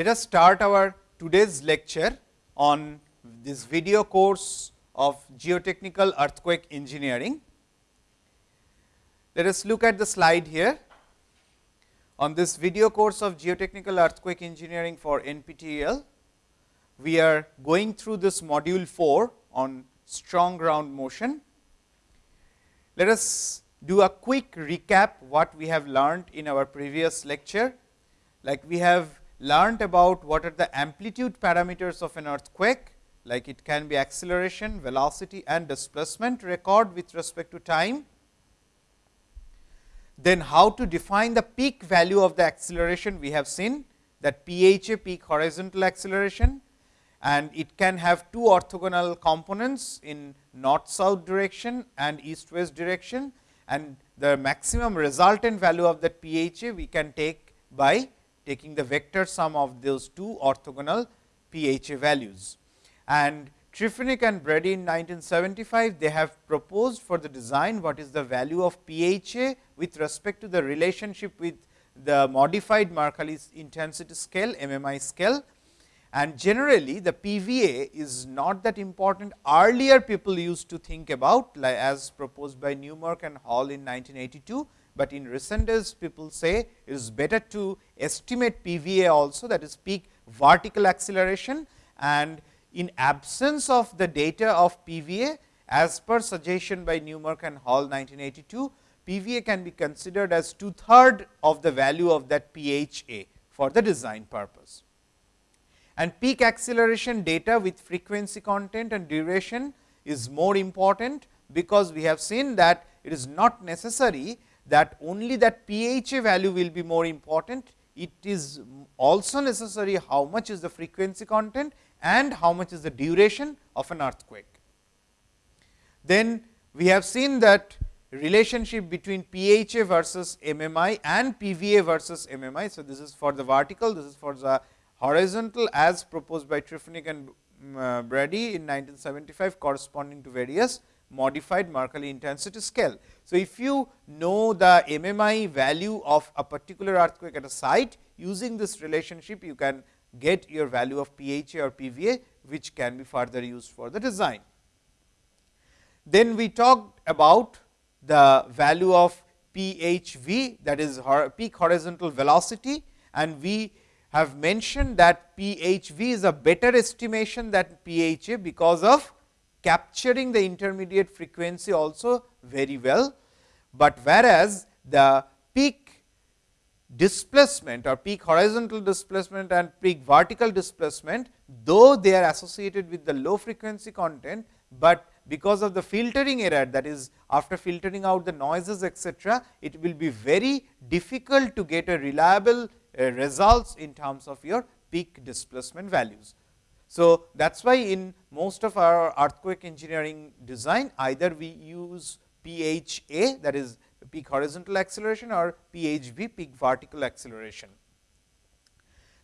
Let us start our today's lecture on this video course of geotechnical earthquake engineering. Let us look at the slide here. On this video course of geotechnical earthquake engineering for NPTEL, we are going through this module 4 on strong ground motion. Let us do a quick recap what we have learned in our previous lecture. Like we have learned about what are the amplitude parameters of an earthquake, like it can be acceleration, velocity and displacement record with respect to time. Then how to define the peak value of the acceleration? We have seen that PHA peak horizontal acceleration and it can have two orthogonal components in north south direction and east west direction. And the maximum resultant value of that PHA we can take by taking the vector sum of those two orthogonal PHA values. And Trifunac and Brady in 1975, they have proposed for the design what is the value of PHA with respect to the relationship with the modified Mercalli intensity scale MMI scale. And generally the PVA is not that important. Earlier people used to think about as proposed by Newmark and Hall in 1982, but in recent days people say it is better to estimate PVA also that is peak vertical acceleration and in absence of the data of PVA as per suggestion by Newmark and Hall 1982, PVA can be considered as two third of the value of that PHA for the design purpose. And peak acceleration data with frequency content and duration is more important, because we have seen that it is not necessary that only that PHA value will be more important. It is also necessary how much is the frequency content and how much is the duration of an earthquake. Then we have seen that relationship between PHA versus MMI and PVA versus MMI. So, this is for the vertical, this is for the horizontal as proposed by Trifunac and uh, Brady in 1975 corresponding to various modified Mercalli intensity scale. So, if you know the MMI value of a particular earthquake at a site using this relationship you can get your value of PHA or PVA, which can be further used for the design. Then we talked about the value of PHV that is peak horizontal velocity and we have mentioned that PHV is a better estimation than PHA because of capturing the intermediate frequency also very well, but whereas the peak displacement or peak horizontal displacement and peak vertical displacement, though they are associated with the low frequency content, but because of the filtering error that is after filtering out the noises etc., it will be very difficult to get a reliable uh, results in terms of your peak displacement values. So, that is why in most of our earthquake engineering design either we use PHA that is peak horizontal acceleration or PHV peak vertical acceleration.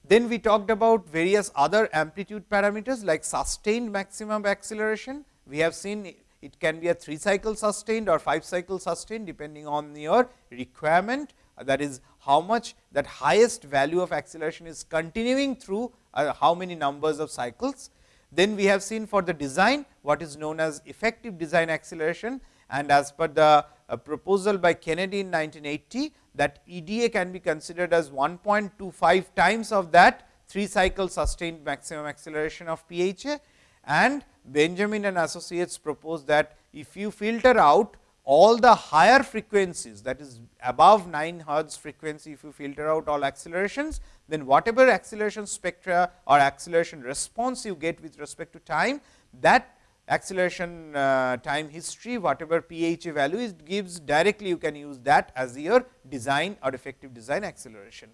Then we talked about various other amplitude parameters like sustained maximum acceleration. We have seen it can be a 3 cycle sustained or 5 cycle sustained depending on your requirement that is how much that highest value of acceleration is continuing through uh, how many numbers of cycles. Then we have seen for the design what is known as effective design acceleration and as per the a proposal by Kennedy in 1980 that EDA can be considered as 1.25 times of that 3 cycle sustained maximum acceleration of PHA and Benjamin and associates proposed that if you filter out all the higher frequencies that is above 9 hertz frequency if you filter out all accelerations, then whatever acceleration spectra or acceleration response you get with respect to time that acceleration uh, time history whatever PHA value is gives directly you can use that as your design or effective design acceleration.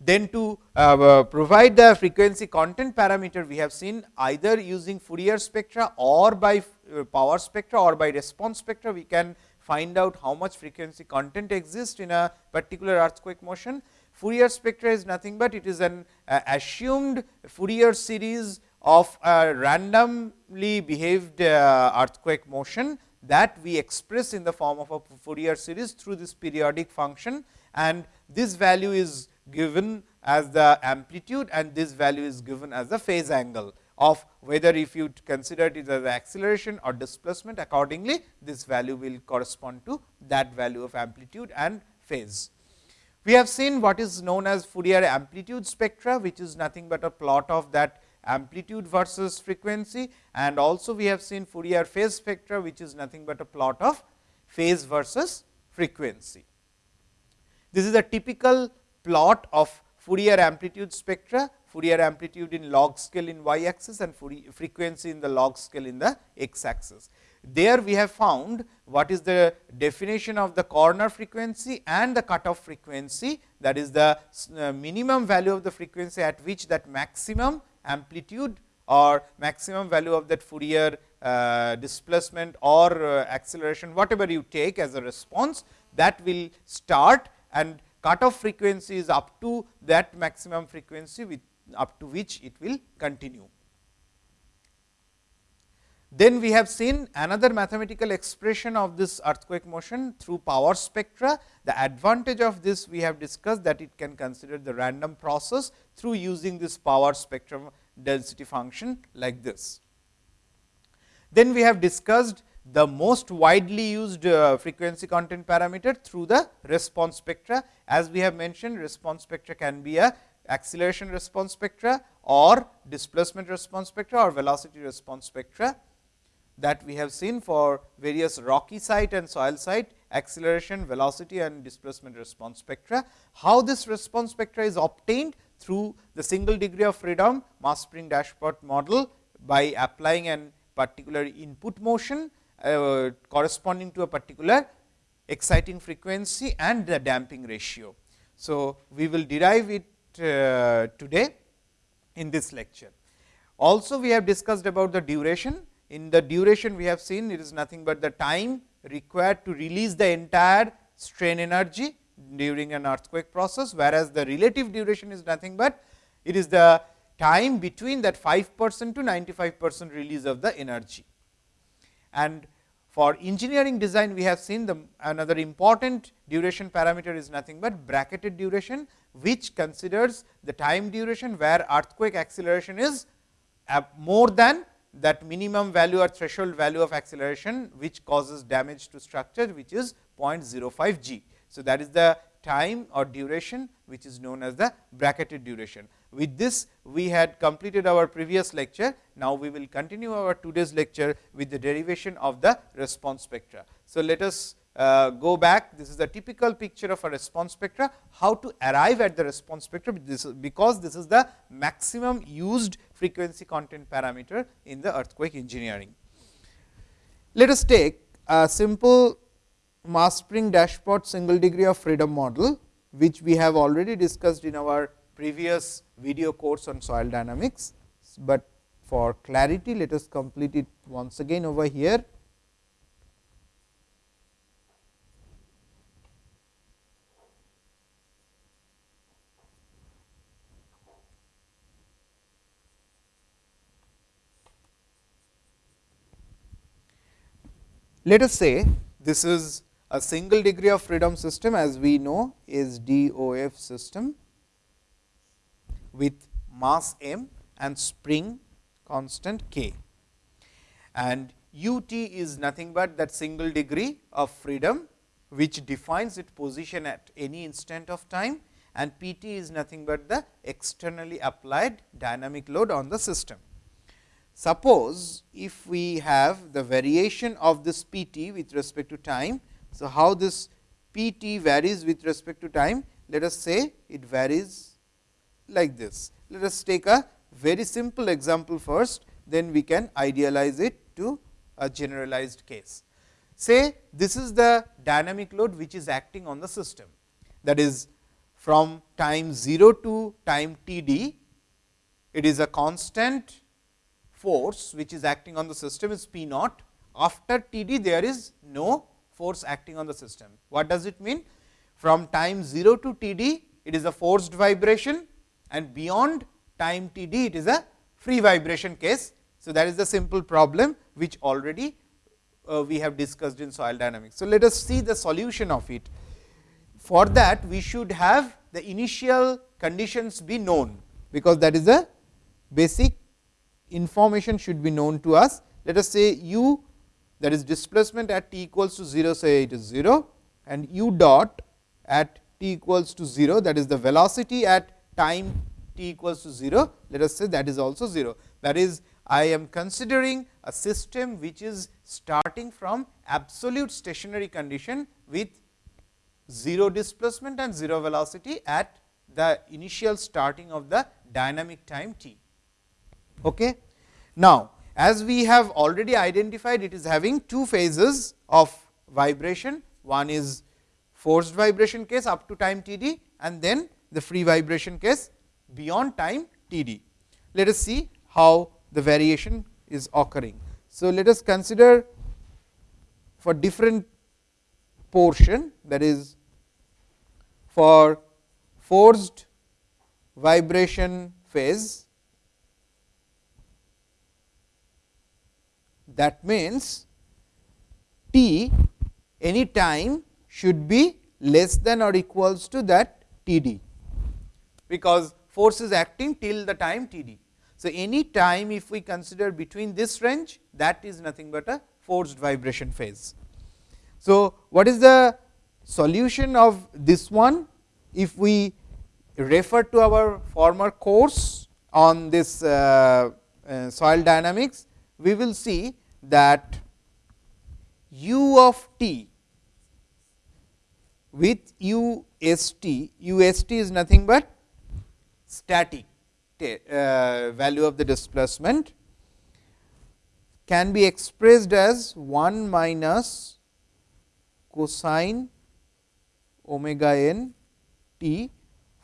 Then to uh, provide the frequency content parameter we have seen either using Fourier spectra or by uh, power spectra or by response spectra we can find out how much frequency content exists in a particular earthquake motion. Fourier spectra is nothing but it is an uh, assumed Fourier series of a randomly behaved uh, earthquake motion that we express in the form of a Fourier series through this periodic function and this value is given as the amplitude and this value is given as the phase angle of whether if you consider it as acceleration or displacement accordingly this value will correspond to that value of amplitude and phase. We have seen what is known as Fourier amplitude spectra, which is nothing but a plot of that amplitude versus frequency and also we have seen Fourier phase spectra, which is nothing but a plot of phase versus frequency. This is a typical plot of Fourier amplitude spectra, Fourier amplitude in log scale in y axis and Fourier frequency in the log scale in the x axis. There we have found what is the definition of the corner frequency and the cutoff frequency that is the uh, minimum value of the frequency at which that maximum amplitude or maximum value of that Fourier uh, displacement or uh, acceleration whatever you take as a response that will start and cutoff frequency is up to that maximum frequency with up to which it will continue. Then we have seen another mathematical expression of this earthquake motion through power spectra. The advantage of this we have discussed that it can consider the random process through using this power spectrum density function like this. Then we have discussed the most widely used uh, frequency content parameter through the response spectra. As we have mentioned response spectra can be a acceleration response spectra or displacement response spectra or velocity response spectra that we have seen for various rocky site and soil site acceleration, velocity and displacement response spectra. How this response spectra is obtained through the single degree of freedom mass spring dashpot model by applying an particular input motion uh, corresponding to a particular exciting frequency and the damping ratio. So, we will derive it uh, today in this lecture. Also, we have discussed about the duration in the duration we have seen it is nothing but the time required to release the entire strain energy during an earthquake process, whereas the relative duration is nothing but it is the time between that 5 percent to 95 percent release of the energy. And for engineering design, we have seen the another important duration parameter is nothing but bracketed duration, which considers the time duration, where earthquake acceleration is uh, more than that minimum value or threshold value of acceleration, which causes damage to structure, which is 0.05 g. So, that is the time or duration, which is known as the bracketed duration. With this, we had completed our previous lecture. Now, we will continue our today's lecture with the derivation of the response spectra. So, let us Uh, go back, this is the typical picture of a response spectra, how to arrive at the response spectra, this is because this is the maximum used frequency content parameter in the earthquake engineering. Let us take a simple mass spring dashpot single degree of freedom model, which we have already discussed in our previous video course on soil dynamics, but for clarity let us complete it once again over here. Let us say this is a single degree of freedom system as we know SDOF system with mass m and spring constant k. And ut is nothing but that single degree of freedom, which defines its position at any instant of time and Pt is nothing but the externally applied dynamic load on the system. Suppose, if we have the variation of this P t with respect to time. So, how this P t varies with respect to time? Let us say it varies like this. Let us take a very simple example first, then we can idealize it to a generalized case. Say this is the dynamic load which is acting on the system that is from time 0 to time t d, it is a constant force which is acting on the system is P naught. After T d there is no force acting on the system. What does it mean? From time 0 to T d it is a forced vibration and beyond time T d it is a free vibration case. So, that is the simple problem which already uh, we have discussed in soil dynamics. So, let us see the solution of it. For that we should have the initial conditions be known, because that is the basic information should be known to us. Let us say u that is displacement at t equals to 0, say it is 0 and u dot at t equals to 0 that is the velocity at time t equals to 0, let us say that is also 0. That is I am considering a system which is starting from absolute stationary condition with 0 displacement and 0 velocity at the initial starting of the dynamic time t. Okay. Now, as we have already identified it is having two phases of vibration. One is forced vibration case up to time t d and then the free vibration case beyond time t d. Let us see how the variation is occurring. So, let us consider for different portion that is for forced vibration phase that means t any time should be less than or equals to that t d, because force is acting till the time t d. So, any time if we consider between this range that is nothing but a forced vibration phase. So, what is the solution of this one? If we refer to our former course on this uh, uh, soil dynamics, we will see that u of t with u s t, u s t is nothing but static uh, value of the displacement can be expressed as 1 minus cosine omega n t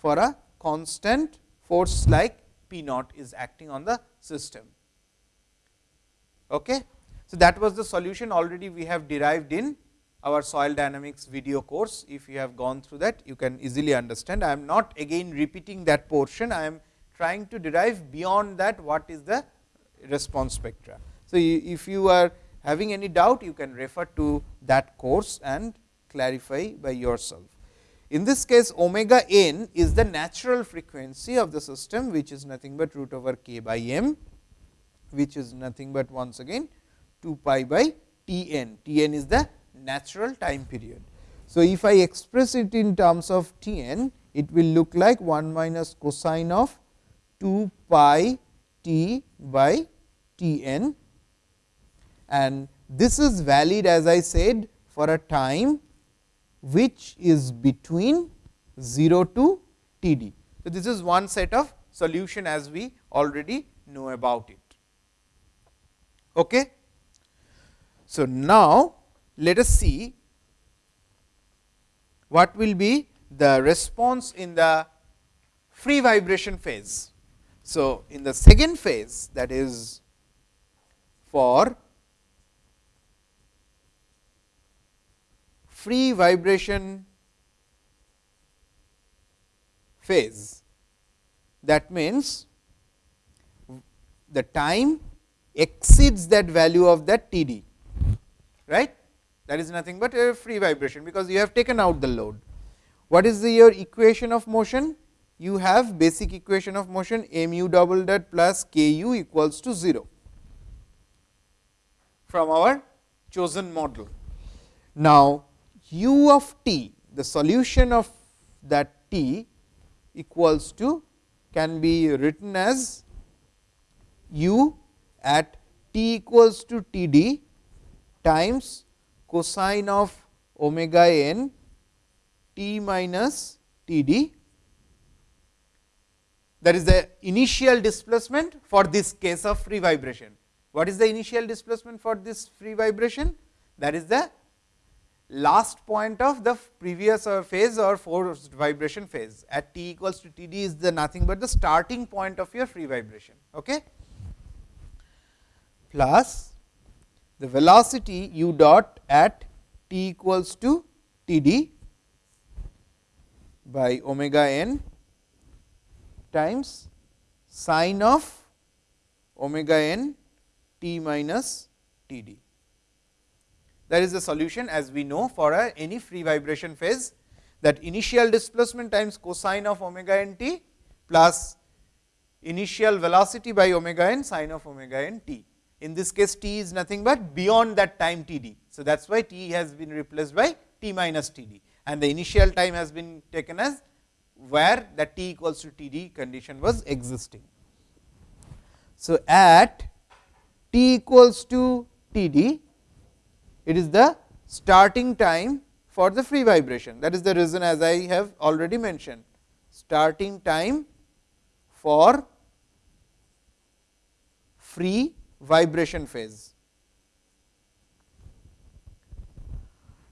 for a constant force like P naught is acting on the system. Okay. So, that was the solution already we have derived in our soil dynamics video course. If you have gone through that, you can easily understand. I am not again repeating that portion, I am trying to derive beyond that what is the response spectra. So, if you are having any doubt you can refer to that course and clarify by yourself. In this case omega n is the natural frequency of the system which is nothing but root over k by m which is nothing but once again 2 pi by t n, t n is the natural time period. So, if I express it in terms of t n it will look like 1 minus cosine of 2 pi t by t n and this is valid as I said for a time which is between 0 to t d. So, this is one set of solution as we already know about it. Okay. So, now let us see what will be the response in the free vibration phase. So, in the second phase that is for free vibration phase that means the time exceeds that value of that T d right that is nothing but a free vibration because you have taken out the load. What is the your equation of motion? you have basic equation of motion mu double dot plus k u equals to 0 from our chosen model. Now, u of t the solution of that t equals to can be written as u at t equals to t d times cosine of omega n t minus t d that is the initial displacement for this case of free vibration. What is the initial displacement for this free vibration? That is the last point of the previous uh, phase or forced vibration phase at t equals to t d is the nothing but the starting point of your free vibration. Okay? Plus the velocity u dot at t equals to t d by omega n times sine of omega n t minus t d. That is the solution as we know for a, any free vibration phase. that initial displacement times cosine of omega n t plus initial velocity by omega n sine of omega n t. In this case, t is nothing but beyond that time t d. So, that is why t has been replaced by t minus t d and the initial time has been taken as where the t equals to t d condition was existing. So, at t equals to t d, it is the starting time for the free vibration. That is the reason as I have already mentioned, starting time for free vibration phase.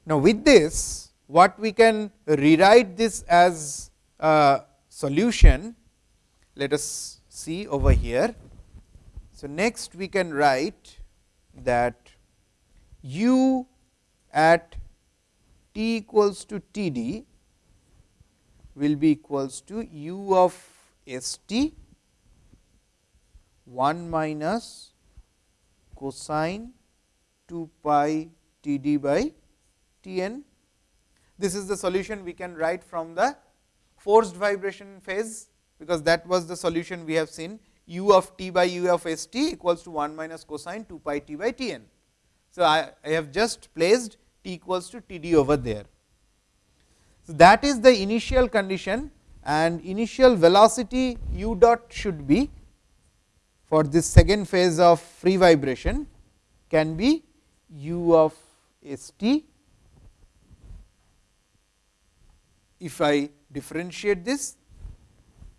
Now, with this what we can rewrite this as a solution, let us see over here. So, next we can write that u at t equals to t d will be equals to u of s t 1 minus cosine 2 pi t d by t n. This is the solution we can write from the forced vibration phase, because that was the solution we have seen u of t by u of s t equals to 1 minus cosine 2 pi t by t n. So, I, I have just placed t equals to t d over there. So, that is the initial condition and initial velocity u dot should be for this second phase of free vibration can be u of s t. If I differentiate this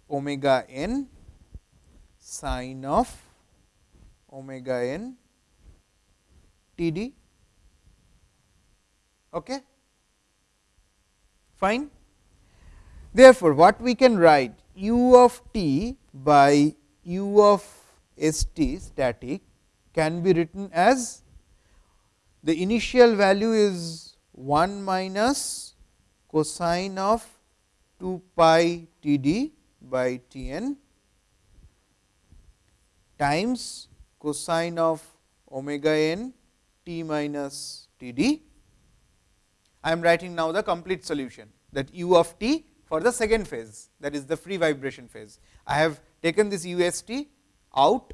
omega n sine of omega n t d. Okay. Fine. Therefore, what we can write u of t by u of s t static can be written as the initial value is 1 minus cosine of 2 pi t d by t n times cosine of omega n t minus t d. I am writing now the complete solution that u of t for the second phase that is the free vibration phase. I have taken this u s t out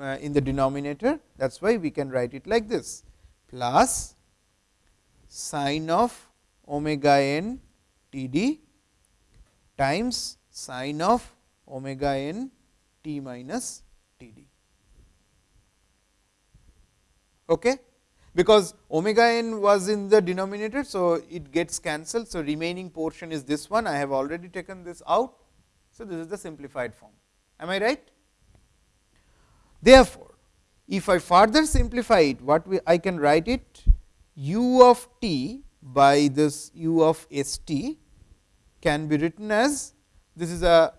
uh, in the denominator that is why we can write it like this plus sine of omega n t d times sine of omega n t minus t d. Okay? Because omega n was in the denominator. So, it gets cancelled. So, remaining portion is this one I have already taken this out. So, this is the simplified form am I right. Therefore, if I further simplify it what we, I can write it u of t by this u of s t can be written as this is a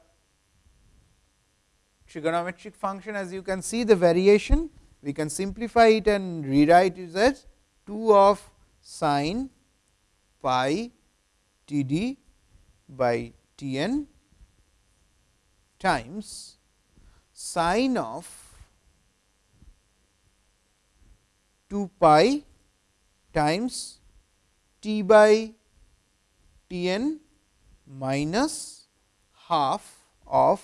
trigonometric function. As you can see the variation we can simplify it and rewrite it as 2 of sine pi t d by t n times sine of 2 pi times t by t n minus half of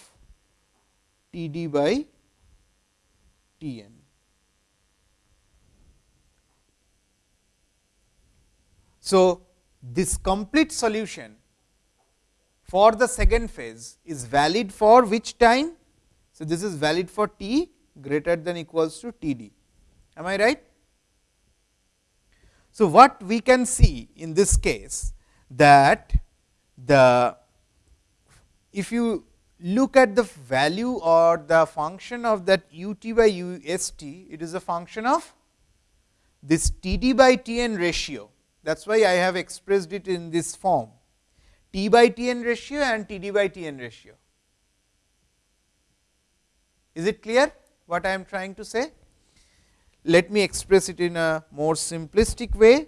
t d by t n. So, this complete solution for the second phase is valid for which time? So, this is valid for t greater than equals to t d. Am I right? So, what we can see in this case that the if you look at the value or the function of that u t by u s t, it is a function of this t d by t n ratio. That is why I have expressed it in this form t by t n ratio and t d by t n ratio. Is it clear what I am trying to say? Let me express it in a more simplistic way.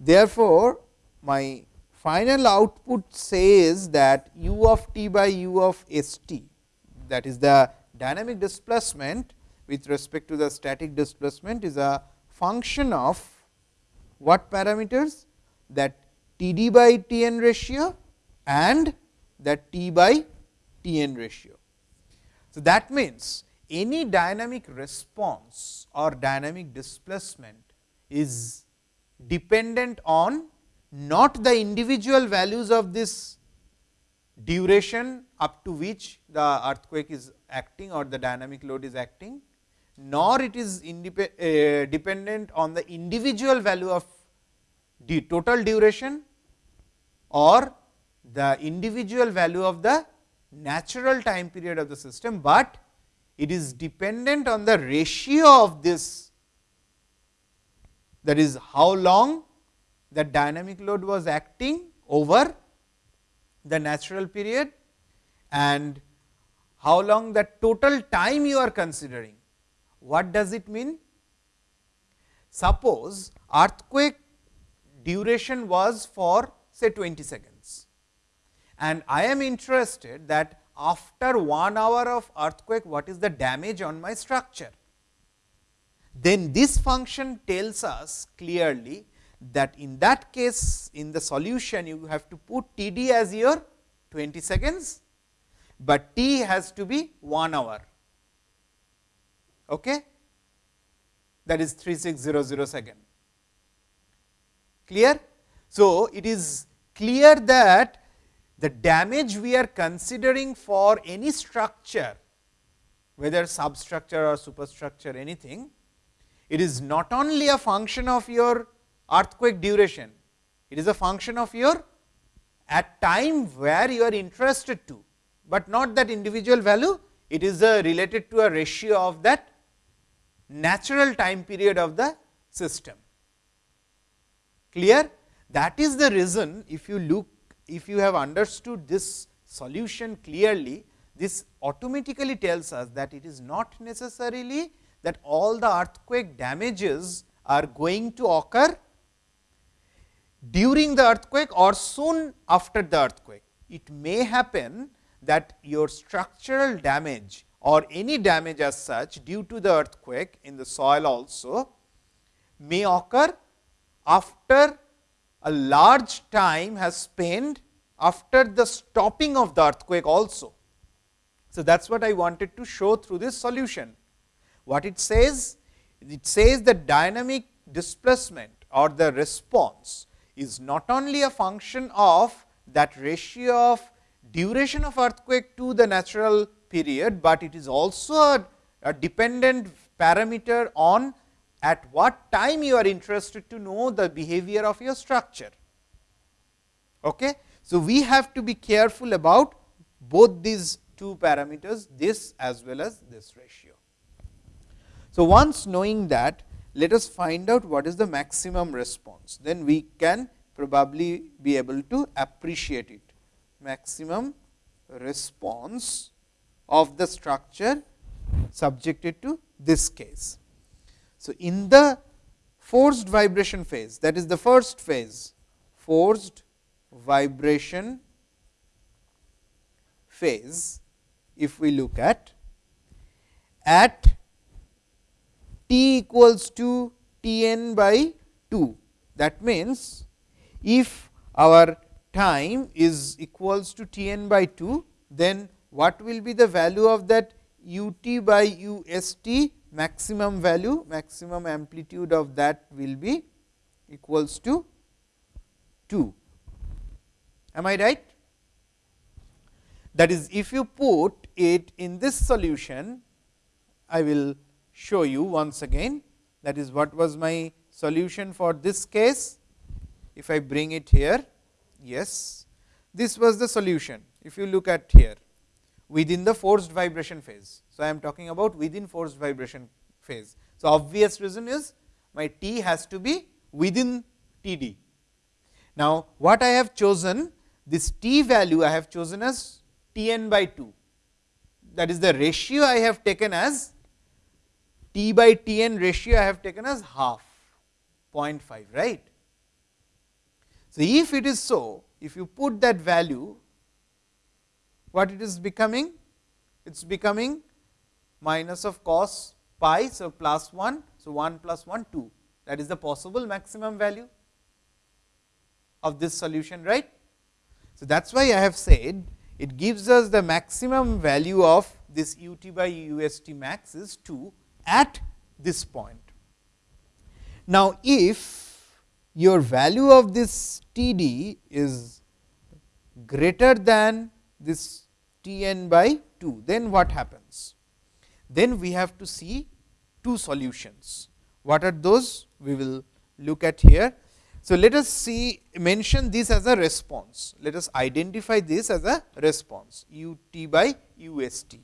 Therefore, my final output says that u of t by u of s t that is the dynamic displacement with respect to the static displacement is a function of what parameters that T d by T n ratio and that T by T n ratio. So, that means, any dynamic response or dynamic displacement is dependent on not the individual values of this duration up to which the earthquake is acting or the dynamic load is acting, nor it is uh, dependent on the individual value of the total duration or the individual value of the natural time period of the system, but it is dependent on the ratio of this that is how long the dynamic load was acting over the natural period and how long the total time you are considering. What does it mean? Suppose earthquake duration was for say 20 seconds and I am interested that after 1 hour of earthquake what is the damage on my structure. Then this function tells us clearly that in that case in the solution you have to put T d as your 20 seconds, but T has to be 1 hour. Okay? That is 3600 second. Clear? So, it is clear that the damage we are considering for any structure, whether substructure or superstructure anything, it is not only a function of your earthquake duration, it is a function of your at time where you are interested to, but not that individual value, it is a related to a ratio of that natural time period of the system. Clear? That is the reason if you look, if you have understood this solution clearly, this automatically tells us that it is not necessarily that all the earthquake damages are going to occur during the earthquake or soon after the earthquake. It may happen that your structural damage or any damage as such due to the earthquake in the soil also may occur after a large time has spent after the stopping of the earthquake also. So, that is what I wanted to show through this solution. What it says? It says that dynamic displacement or the response is not only a function of that ratio of duration of earthquake to the natural period, but it is also a, a dependent parameter on at what time you are interested to know the behavior of your structure. Okay? So, we have to be careful about both these two parameters, this as well as this ratio. So, once knowing that, let us find out what is the maximum response, then we can probably be able to appreciate it. Maximum response of the structure subjected to this case. So, in the forced vibration phase that is the first phase forced vibration phase if we look at at t equals to T n by 2. That means, if our time is equals to T n by 2, then what will be the value of that u t by u s t maximum value, maximum amplitude of that will be equals to 2. Am I right? That is, if you put it in this solution, I will show you once again that is what was my solution for this case. If I bring it here, yes, this was the solution. If you look at here within the forced vibration phase. So, I am talking about within forced vibration phase. So, obvious reason is my t has to be within T d. Now, what I have chosen this t value I have chosen as T n by 2 that is the ratio I have taken as T by T n ratio I have taken as half 0.5 right. So, if it is so, if you put that value, what it is becoming? It is becoming minus of cos pi, so plus 1, so 1 plus 1 2 that is the possible maximum value. of this solution right. So, that is why I have said it gives us the maximum value of this u t by u s t max is 2 at this point. Now, if your value of this T d is greater than this T n by 2, then what happens? Then we have to see two solutions. What are those? We will look at here. So, let us see mention this as a response. Let us identify this as a response u t by u s t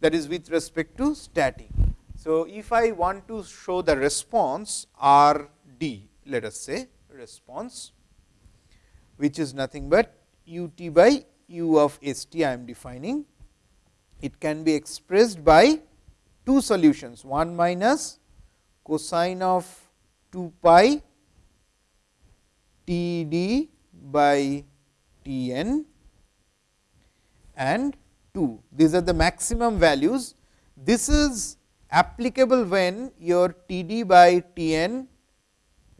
that is with respect to static. So, if I want to show the response R d let us say response which is nothing but u t by u of s t I am defining. It can be expressed by two solutions 1 minus cosine of 2 pi T d by T n and 2. These are the maximum values. This is applicable when your T d by T n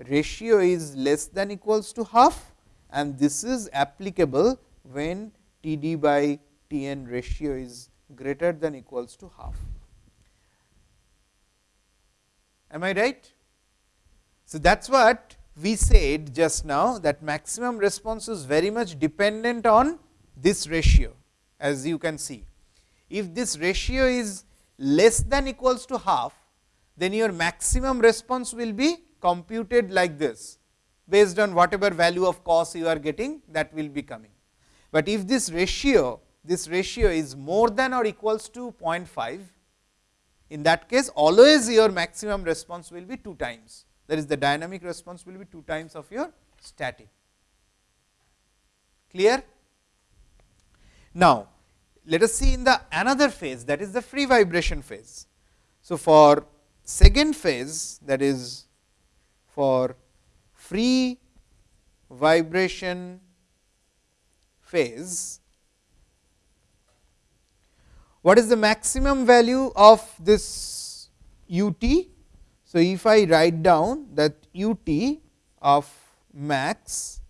ratio is less than equals to half and this is applicable when T d by T n ratio is greater than equals to half. Am I right? So, that is what we said just now that maximum response is very much dependent on this ratio as you can see. If this ratio is less than equals to half, then your maximum response will be computed like this based on whatever value of cos you are getting that will be coming. But if this ratio this ratio is more than or equals to 0.5, in that case always your maximum response will be 2 times that is the dynamic response will be 2 times of your static. Clear? Now, let us see in the another phase that is the free vibration phase. So, for second phase that is for free vibration phase, what is the maximum value of this u t? So, if I write down that u t of max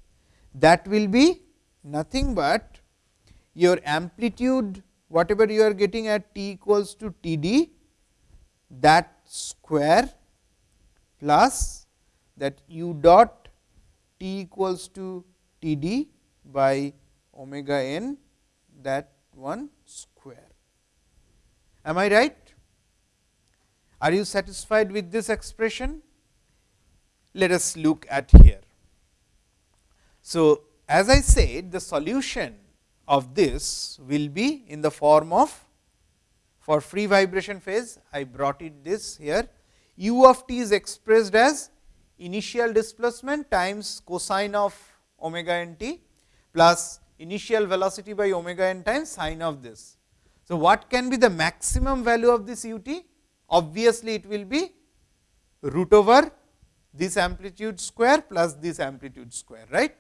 that will be nothing but your amplitude whatever you are getting at t equals to t d that square plus that u dot t equals to t d by omega n that one square. Am I right? Are you satisfied with this expression? Let us look at here. So, as I said the solution of this will be in the form of for free vibration phase I brought it this here u of t is expressed as initial displacement times cosine of omega n t plus initial velocity by omega n times sine of this. So, what can be the maximum value of this u t? obviously it will be root over this amplitude square plus this amplitude square right.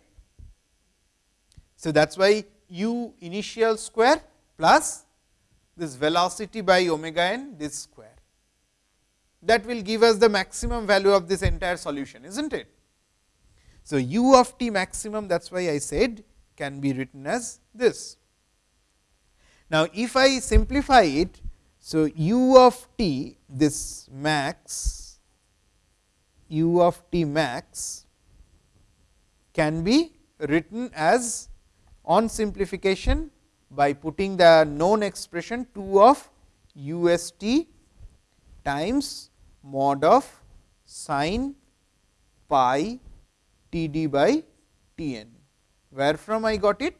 So, that is why u initial square plus this velocity by omega n this square that will give us the maximum value of this entire solution is not it. So, u of t maximum that is why I said can be written as this. Now, if I simplify it so, u of t this max u of t max can be written as on simplification by putting the known expression 2 of u s t times mod of sine pi t d by t n. Where from I got it?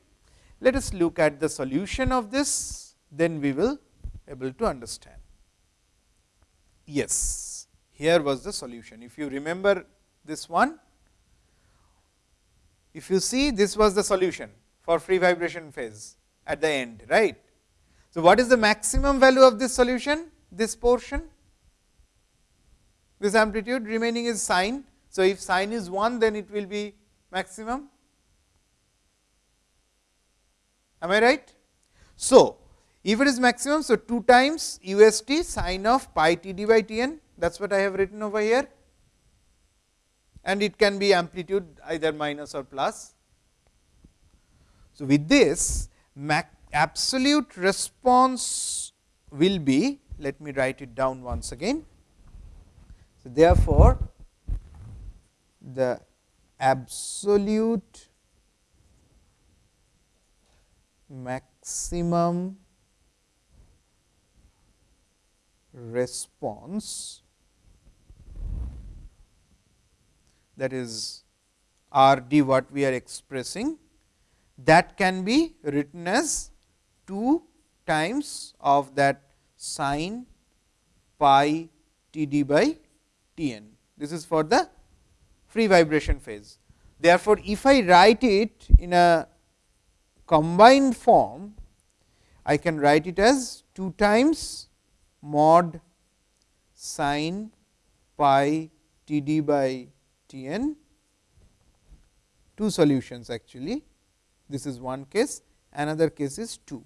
Let us look at the solution of this, then we will able to understand. Yes, here was the solution. If you remember this one, if you see this was the solution for free vibration phase at the end, right. So, what is the maximum value of this solution? This portion, this amplitude remaining is sine. So, if sine is 1, then it will be maximum. Am I right? So, if it is maximum, so 2 times u s t sine of pi t d by t n that is what I have written over here. and it can be amplitude either minus or plus. So, with this absolute response will be let me write it down once again. So, therefore, the absolute maximum response that is R d what we are expressing that can be written as 2 times of that sine pi t d by t n. This is for the free vibration phase. Therefore, if I write it in a combined form, I can write it as 2 times mod sine pi t d by t n, two solutions actually. This is one case, another case is 2.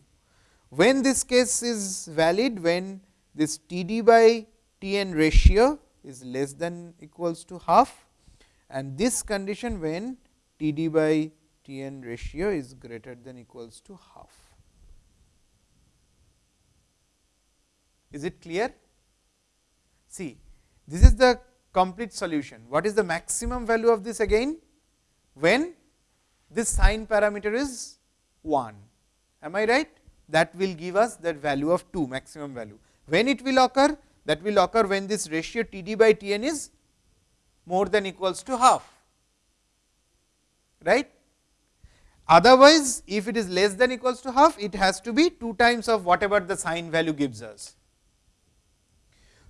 When this case is valid, when this t d by t n ratio is less than equals to half and this condition when t d by t n ratio is greater than equals to half. Is it clear? See, this is the complete solution. What is the maximum value of this again? When this sine parameter is 1. Am I right? That will give us that value of 2 maximum value. When it will occur? That will occur when this ratio T d by T n is more than equals to half. Right? Otherwise, if it is less than equals to half, it has to be 2 times of whatever the sine value gives us.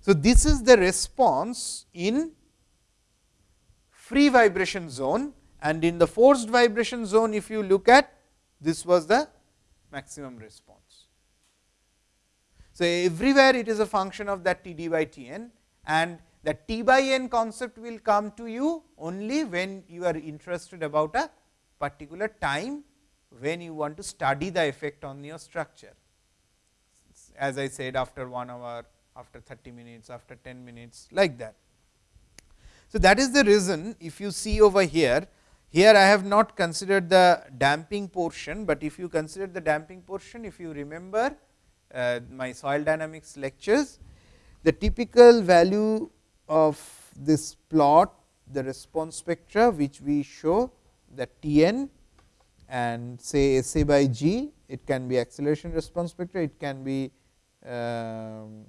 So, this is the response in free vibration zone and in the forced vibration zone if you look at this was the maximum response. So, everywhere it is a function of that T d by T n and that T by n concept will come to you only when you are interested about a particular time when you want to study the effect on your structure. As I said after 1 hour, after 30 minutes, after 10 minutes like that. So, that is the reason if you see over here, here I have not considered the damping portion, but if you consider the damping portion, if you remember uh, my soil dynamics lectures, the typical value of this plot, the response spectra which we show that T n and say S a by g, it can be acceleration response spectra, it can be um,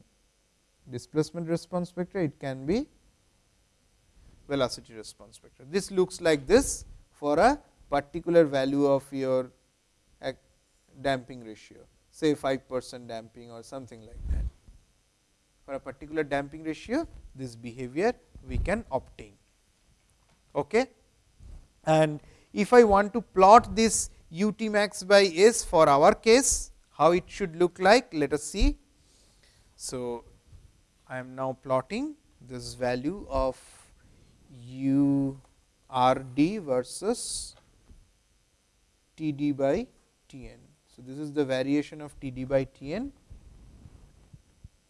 displacement response spectra, it can be velocity response spectra. This looks like this for a particular value of your damping ratio, say 5 percent damping or something like that. For a particular damping ratio, this behavior we can obtain. Okay? And if I want to plot this u t max by s for our case, how it should look like? Let us see. So, I am now plotting this value of u r d versus t d by t n. So, this is the variation of t d by t n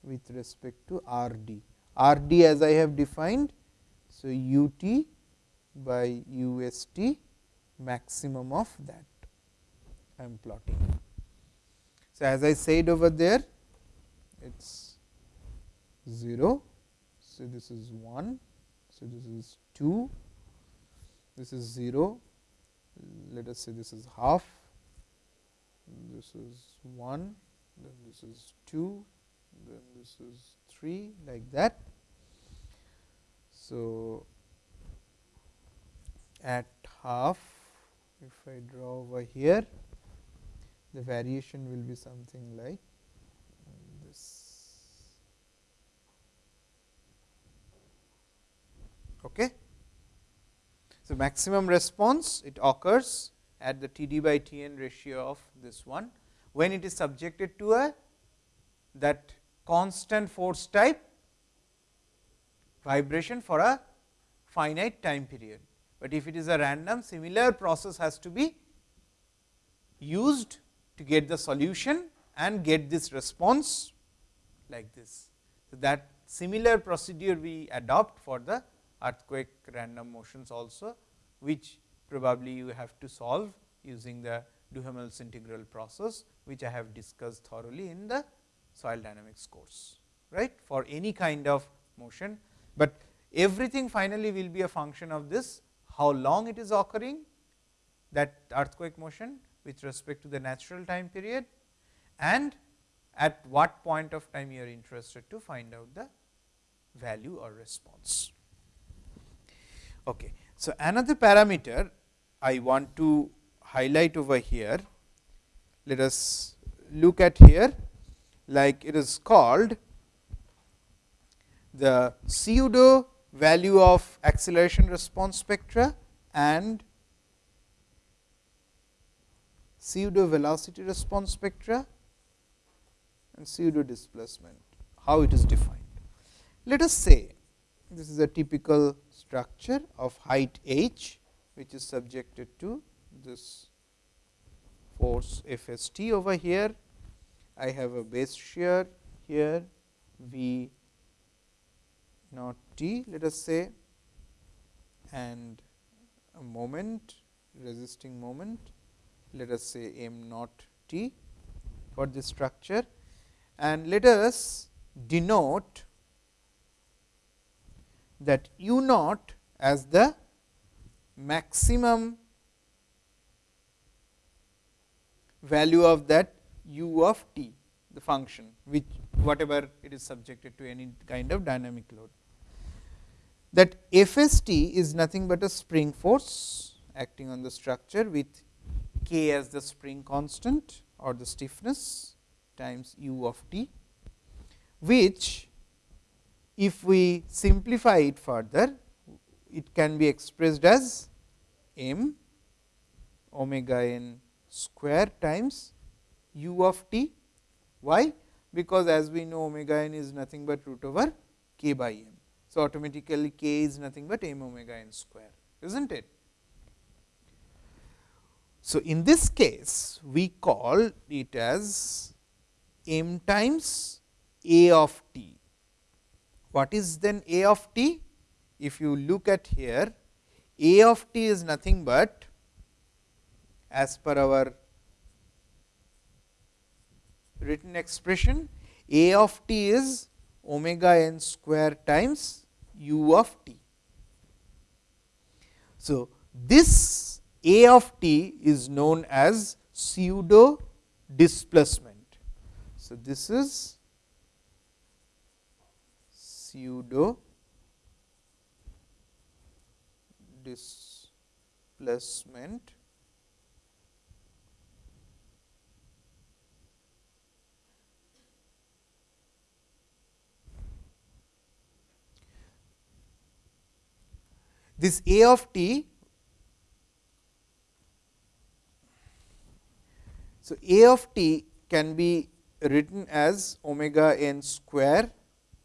with respect to r d. r d as I have defined. So, u t by u s t maximum of that I am plotting. So, as I said over there it is 0. So, this is 1. So, this is 2, this is 0, let us say this is half, this is 1, then this is 2, then this is 3 like that. So, at half if I draw over here the variation will be something like this. Okay. So, maximum response it occurs at the T d by T n ratio of this one, when it is subjected to a that constant force type vibration for a finite time period. But if it is a random similar process has to be used to get the solution and get this response like this. So, that similar procedure we adopt for the earthquake random motions also, which probably you have to solve using the Duhamel's integral process, which I have discussed thoroughly in the soil dynamics course, right, for any kind of motion. But everything finally will be a function of this, how long it is occurring that earthquake motion with respect to the natural time period and at what point of time you are interested to find out the value or response. Okay. So, another parameter I want to highlight over here, let us look at here like it is called the pseudo value of acceleration response spectra and pseudo velocity response spectra and pseudo displacement, how it is defined. Let us say this is a typical structure of height h, which is subjected to this force F s t over here. I have a base shear here V naught t let us say and a moment resisting moment let us say m naught t for this structure and let us denote that u naught as the maximum value of that u of t the function which whatever it is subjected to any kind of dynamic load. That F s t is nothing but a spring force acting on the structure with k as the spring constant or the stiffness times u of t, which if we simplify it further, it can be expressed as m omega n square times u of t. Why? Because as we know omega n is nothing but root over k by m. So, automatically k is nothing but m omega n square, is not it? So, in this case we call it as m times a of t. What is then a of t? If you look at here, a of t is nothing but as per our written expression a of t is omega n square times u of t. So, this a of t is known as pseudo displacement. So, this is pseudo displacement this A of t. So, A of t can be written as omega n square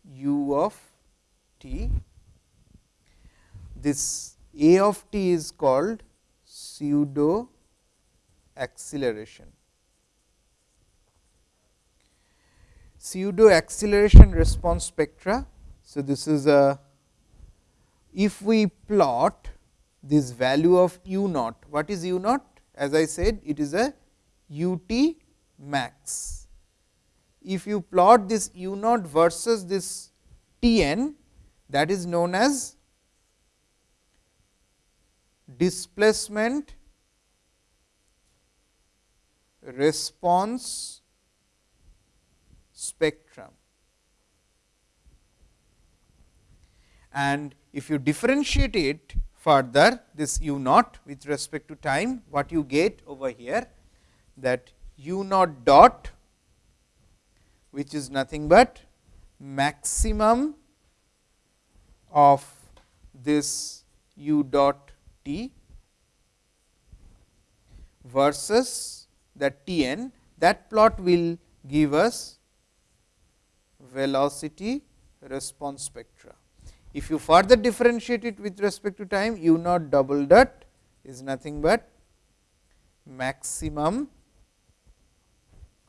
u of t. This A of t is called pseudo acceleration. Pseudo acceleration response spectra. So, this is a if we plot this value of u naught, what is u naught? As I said, it is a u t max. If you plot this u naught versus this t n, that is known as displacement response spectrum. And if you differentiate it further this u naught with respect to time what you get over here that u naught dot which is nothing but maximum of this u dot t versus the t n that plot will give us velocity response spectra. If you further differentiate it with respect to time u naught double dot is nothing but maximum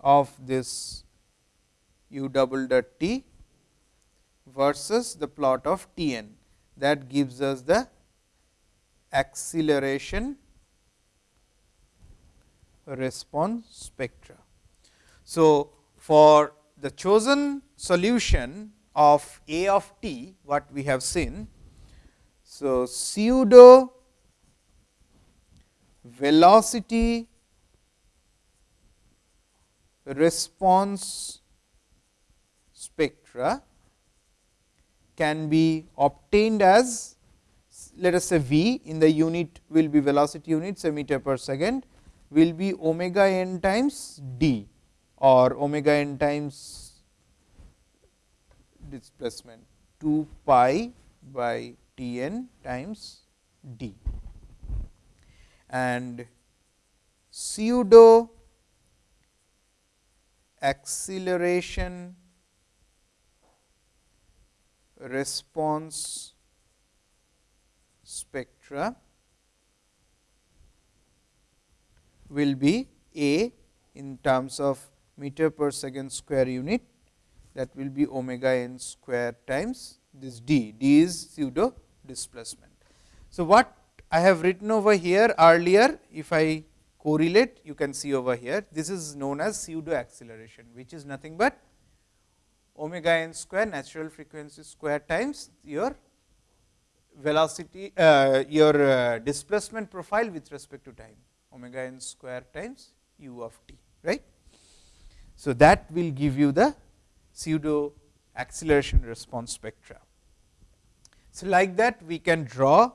of this u double dot t versus the plot of t n. that gives us the acceleration response spectra. So, for the chosen solution of A of t what we have seen. So, pseudo velocity response spectra can be obtained as let us say v in the unit will be velocity units a meter per second will be omega n times d or omega n times displacement 2 pi by T n times d. And pseudo acceleration response spectra will be A in terms of meter per second square unit that will be omega n square times this d, d is pseudo displacement. So, what I have written over here earlier if I correlate you can see over here this is known as pseudo acceleration which is nothing but omega n square natural frequency square times your velocity uh, your uh, displacement profile with respect to time omega n square times u of t right. So, that will give you the pseudo acceleration response spectra. So, like that we can draw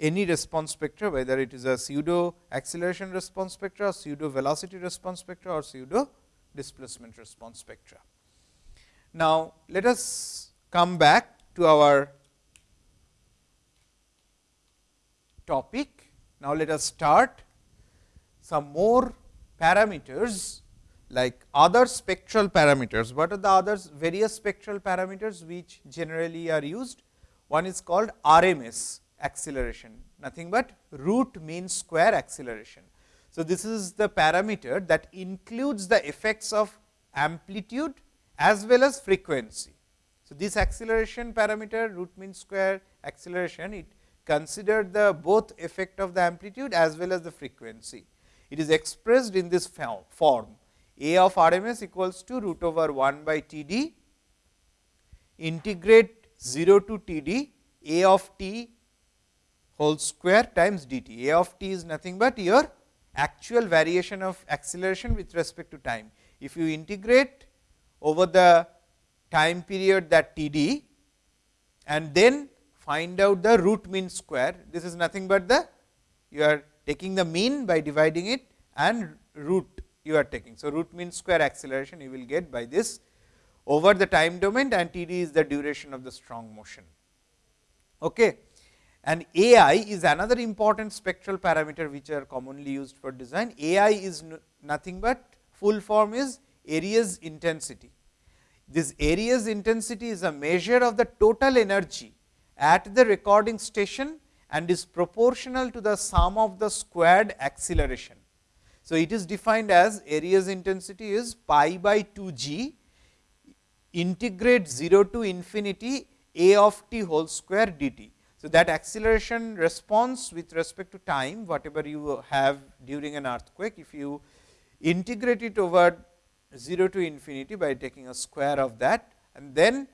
any response spectra whether it is a pseudo acceleration response spectra, pseudo velocity response spectra or pseudo displacement response spectra. Now, let us come back to our topic. Now, let us start some more parameters like other spectral parameters. What are the others various spectral parameters which generally are used? One is called RMS acceleration, nothing but root mean square acceleration. So, this is the parameter that includes the effects of amplitude as well as frequency. So, this acceleration parameter root mean square acceleration it considered the both effect of the amplitude as well as the frequency. It is expressed in this form a of RMS equals to root over 1 by T d integrate 0 to T d A of t whole square times d t. A of t is nothing but your actual variation of acceleration with respect to time. If you integrate over the time period that T d and then find out the root mean square, this is nothing but the you are taking the mean by dividing it and root you are taking. So, root mean square acceleration you will get by this over the time domain and T d is the duration of the strong motion. Okay. And A i is another important spectral parameter which are commonly used for design. A i is nothing but full form is Arias intensity. This Arias intensity is a measure of the total energy at the recording station and is proportional to the sum of the squared acceleration. So, it is defined as Arias intensity is pi by 2 g integrate 0 to infinity a of t whole square dt. So, that acceleration response with respect to time whatever you have during an earthquake, if you integrate it over 0 to infinity by taking a square of that and then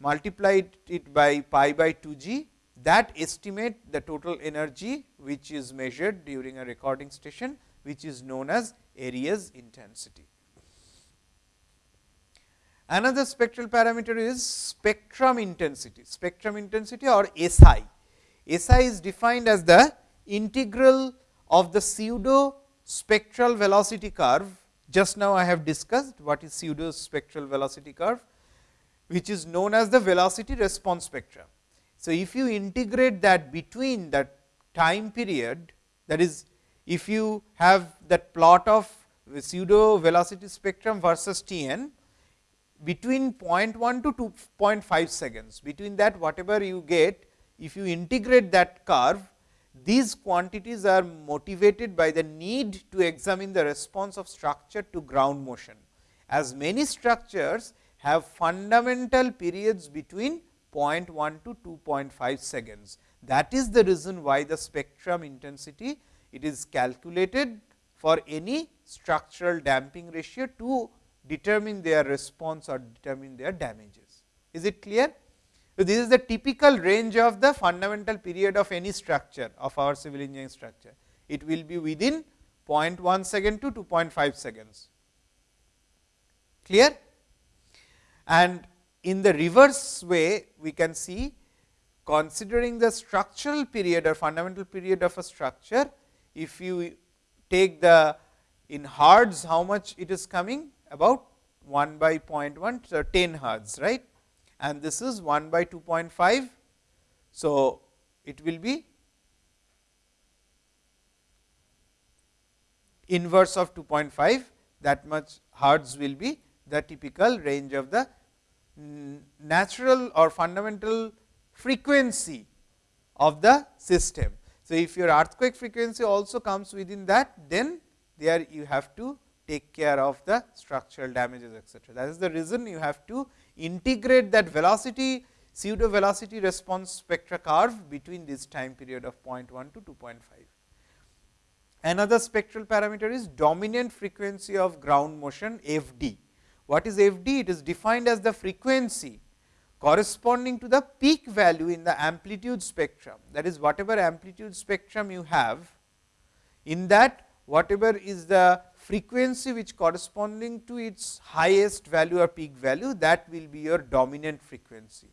multiply it by pi by 2 g that estimate the total energy which is measured during a recording station which is known as Arias intensity. Another spectral parameter is spectrum intensity, spectrum intensity or SI. SI is defined as the integral of the pseudo spectral velocity curve. Just now I have discussed what is pseudo spectral velocity curve, which is known as the velocity response spectrum. So, if you integrate that between that time period that is if you have that plot of pseudo velocity spectrum versus T n between 0.1 to 2.5 seconds, between that whatever you get, if you integrate that curve, these quantities are motivated by the need to examine the response of structure to ground motion. As many structures have fundamental periods between 0.1 to 2.5 seconds. That is the reason why the spectrum intensity it is calculated for any structural damping ratio to determine their response or determine their damages. Is it clear? So, this is the typical range of the fundamental period of any structure of our civil engineering structure. It will be within 0.1 second to 2.5 seconds. Clear? And in the reverse way, we can see considering the structural period or fundamental period of a structure, if you take the in hertz, how much it is coming? About 1 by 0.1, so 10 hertz, right? And this is 1 by 2.5. So, it will be inverse of 2.5 that much hertz will be the typical range of the natural or fundamental frequency of the system. So, if your earthquake frequency also comes within that, then there you have to take care of the structural damages etcetera. That is the reason you have to integrate that velocity pseudo velocity response spectra curve between this time period of 0.1 to 2.5. Another spectral parameter is dominant frequency of ground motion f d. What is f d? It is defined as the frequency corresponding to the peak value in the amplitude spectrum. That is whatever amplitude spectrum you have, in that whatever is the frequency which corresponding to its highest value or peak value, that will be your dominant frequency.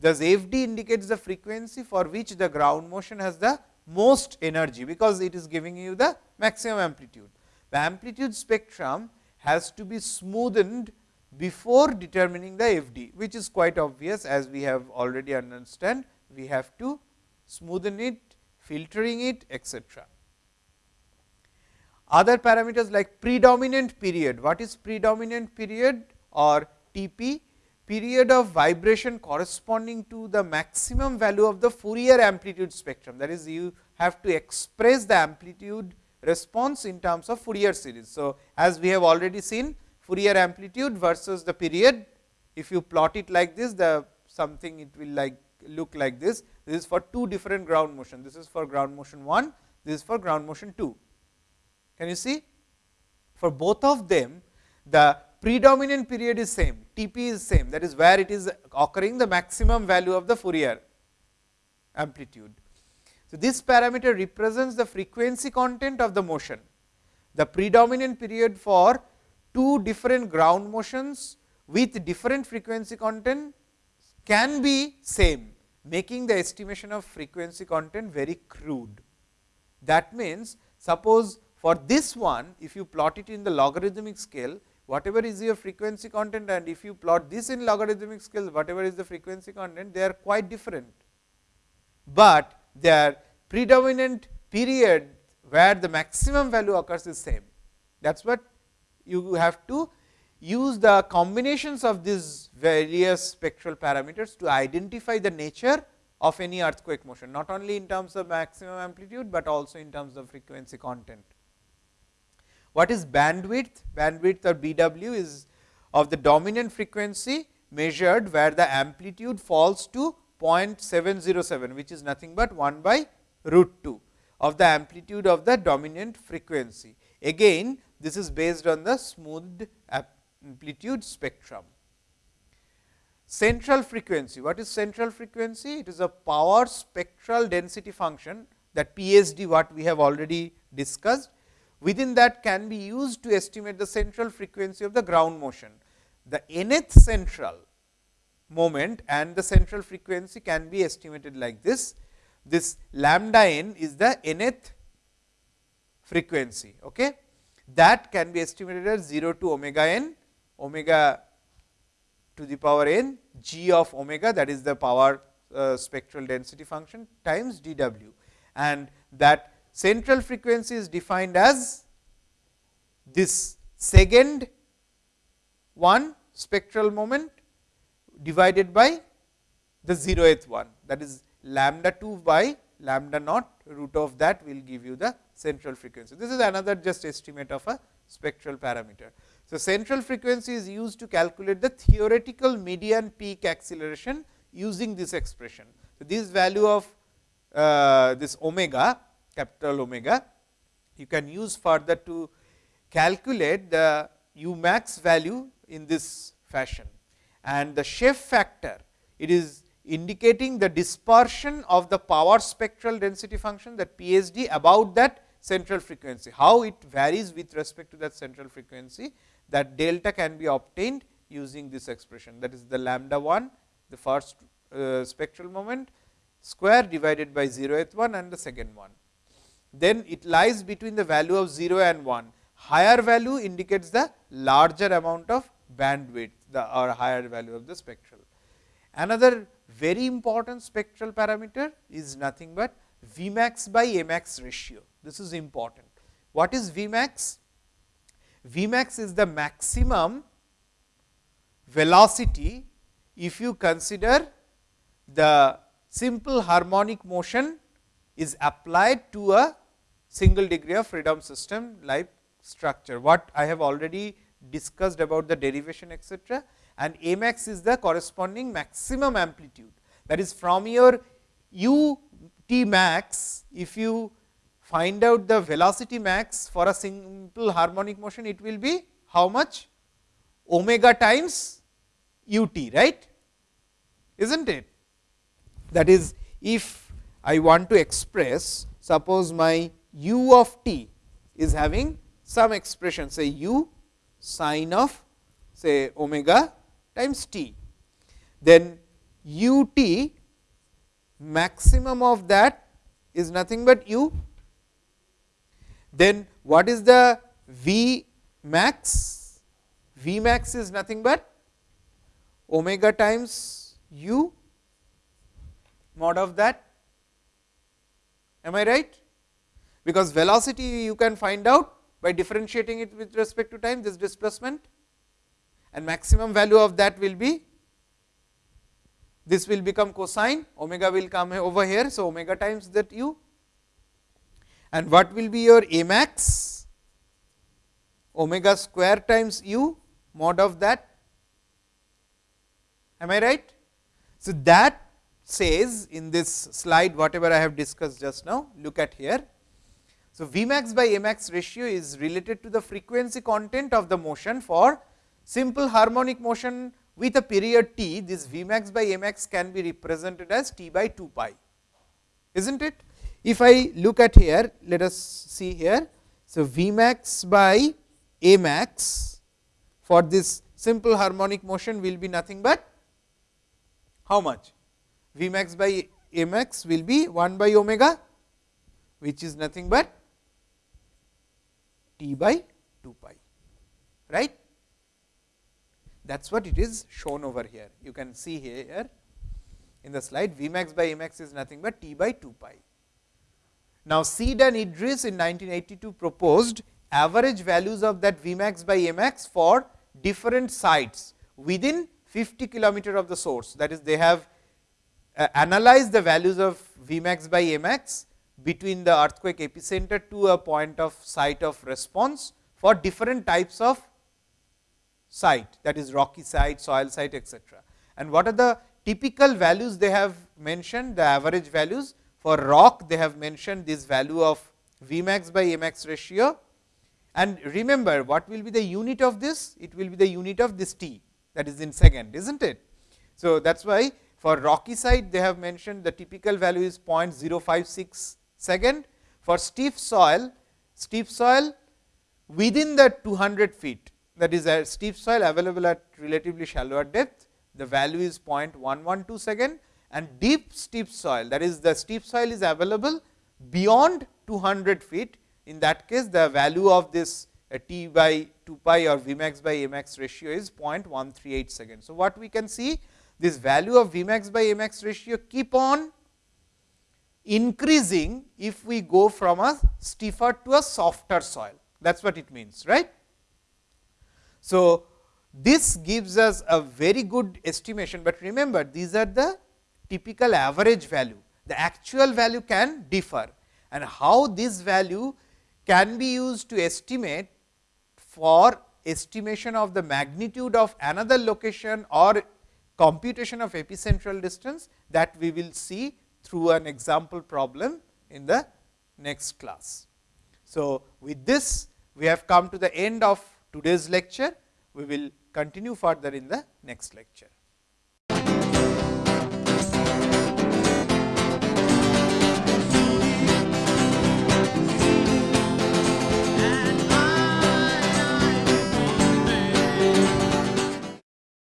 Thus, f d indicates the frequency for which the ground motion has the most energy, because it is giving you the maximum amplitude. The amplitude spectrum has to be smoothened before determining the f d, which is quite obvious as we have already understand. We have to smoothen it, filtering it etcetera. Other parameters like predominant period, what is predominant period or T p? Period of vibration corresponding to the maximum value of the Fourier amplitude spectrum. That is, you have to express the amplitude response in terms of Fourier series. So, as we have already seen Fourier amplitude versus the period, if you plot it like this, the something it will like look like this. This is for two different ground motion. This is for ground motion 1, this is for ground motion 2. Can you see? For both of them, the predominant period is same, T p is same, that is where it is occurring the maximum value of the Fourier amplitude. So, this parameter represents the frequency content of the motion. The predominant period for two different ground motions with different frequency content can be same, making the estimation of frequency content very crude. That means, suppose for this one, if you plot it in the logarithmic scale, whatever is your frequency content and if you plot this in logarithmic scale, whatever is the frequency content, they are quite different. But their predominant period where the maximum value occurs is same. That is what you have to use the combinations of these various spectral parameters to identify the nature of any earthquake motion, not only in terms of maximum amplitude, but also in terms of frequency content. What is bandwidth? Bandwidth or BW is of the dominant frequency measured where the amplitude falls to 0.707, which is nothing but 1 by root 2 of the amplitude of the dominant frequency. Again, this is based on the smoothed amplitude spectrum. Central frequency, what is central frequency? It is a power spectral density function that PSD what we have already discussed within that can be used to estimate the central frequency of the ground motion. The nth central moment and the central frequency can be estimated like this. This lambda n is the nth frequency. Okay? That can be estimated as 0 to omega n, omega to the power n, g of omega that is the power uh, spectral density function times d w. And that central frequency is defined as this second one spectral moment divided by the zeroth one that is lambda 2 by lambda naught root of that will give you the central frequency. This is another just estimate of a spectral parameter. So, central frequency is used to calculate the theoretical median peak acceleration using this expression. So, this value of uh, this omega capital omega you can use further to calculate the u max value in this fashion and the shape factor it is indicating the dispersion of the power spectral density function that PSD about that central frequency, how it varies with respect to that central frequency that delta can be obtained using this expression that is the lambda 1 the first uh, spectral moment square divided by 0th one and the second one. Then it lies between the value of 0 and 1 higher value indicates the larger amount of bandwidth the or higher value of the spectral. Another very important spectral parameter is nothing but Vmax by Amax ratio. This is important. What is Vmax? Vmax is the maximum velocity if you consider the simple harmonic motion is applied to a single degree of freedom system like structure. What I have already discussed about the derivation etcetera and A max is the corresponding maximum amplitude. That is from your u t max, if you find out the velocity max for a simple harmonic motion, it will be how much omega times u t, right? is not it? That is, if I want to express, suppose my u of t is having some expression, say u sine of say omega times t. Then u t maximum of that is nothing but u. Then what is the v max? v max is nothing but omega times u mod of that. Am I right? Because velocity you can find out by differentiating it with respect to time this displacement and maximum value of that will be this will become cosine omega will come over here. So, omega times that u and what will be your a max omega square times u mod of that am I right. So, that says in this slide whatever I have discussed just now look at here. So, V max by A max ratio is related to the frequency content of the motion for simple harmonic motion with a period t, this V max by A max can be represented as t by 2 pi, is not it? If I look at here, let us see here. So, V max by A max for this simple harmonic motion will be nothing but how much? V max by A max will be 1 by omega, which is nothing but t by 2 pi, right that is what it is shown over here. You can see here in the slide V max by A max is nothing but t by 2 pi. Now, Seed and Idriss in 1982 proposed average values of that Vmax by A max for different sites within 50 kilometer of the source. That is, they have uh, analyzed the values of Vmax by A max between the earthquake epicenter to a point of site of response for different types of site that is rocky site, soil site etcetera. And what are the typical values they have mentioned the average values for rock they have mentioned this value of V max by A max ratio. And remember what will be the unit of this? It will be the unit of this t that is in second is not it. So, that is why for rocky site they have mentioned the typical value is 0.056 second. For stiff soil, stiff soil within the 200 feet that is uh, a stiff soil available at relatively shallower depth, the value is 0.112 second and deep stiff soil that is the stiff soil is available beyond 200 feet. In that case, the value of this uh, t by 2 pi or V max by A max ratio is 0.138 second. So, what we can see this value of V max by A max ratio keep on increasing if we go from a stiffer to a softer soil that is what it means right. So, this gives us a very good estimation, but remember these are the typical average value. The actual value can differ and how this value can be used to estimate for estimation of the magnitude of another location or computation of epicentral distance that we will see through an example problem in the next class. So, with this we have come to the end of today's lecture. We will continue further in the next lecture.